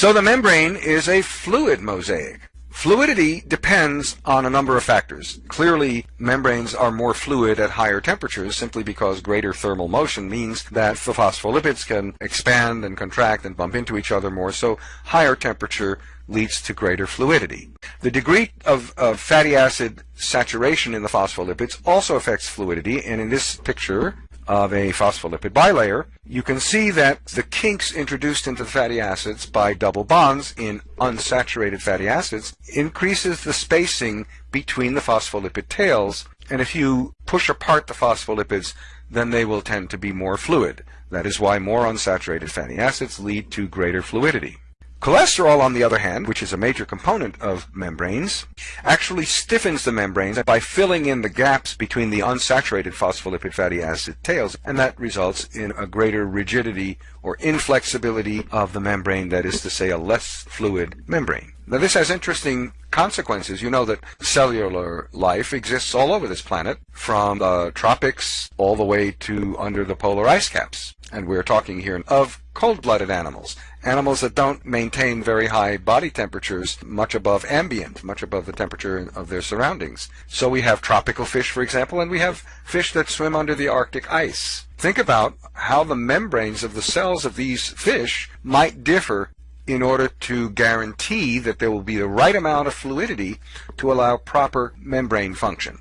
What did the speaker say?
So the membrane is a fluid mosaic. Fluidity depends on a number of factors. Clearly, membranes are more fluid at higher temperatures simply because greater thermal motion means that the phospholipids can expand and contract and bump into each other more, so higher temperature leads to greater fluidity. The degree of, of fatty acid saturation in the phospholipids also affects fluidity, and in this picture, of a phospholipid bilayer, you can see that the kinks introduced into the fatty acids by double bonds in unsaturated fatty acids increases the spacing between the phospholipid tails, and if you push apart the phospholipids, then they will tend to be more fluid. That is why more unsaturated fatty acids lead to greater fluidity. Cholesterol, on the other hand, which is a major component of membranes, actually stiffens the membranes by filling in the gaps between the unsaturated phospholipid fatty acid tails, and that results in a greater rigidity or inflexibility of the membrane, that is to say, a less fluid membrane. Now this has interesting consequences. You know that cellular life exists all over this planet, from the tropics all the way to under the polar ice caps. And we're talking here of cold-blooded animals, animals that don't maintain very high body temperatures much above ambient, much above the temperature of their surroundings. So we have tropical fish, for example, and we have fish that swim under the Arctic ice. Think about how the membranes of the cells of these fish might differ in order to guarantee that there will be the right amount of fluidity to allow proper membrane function.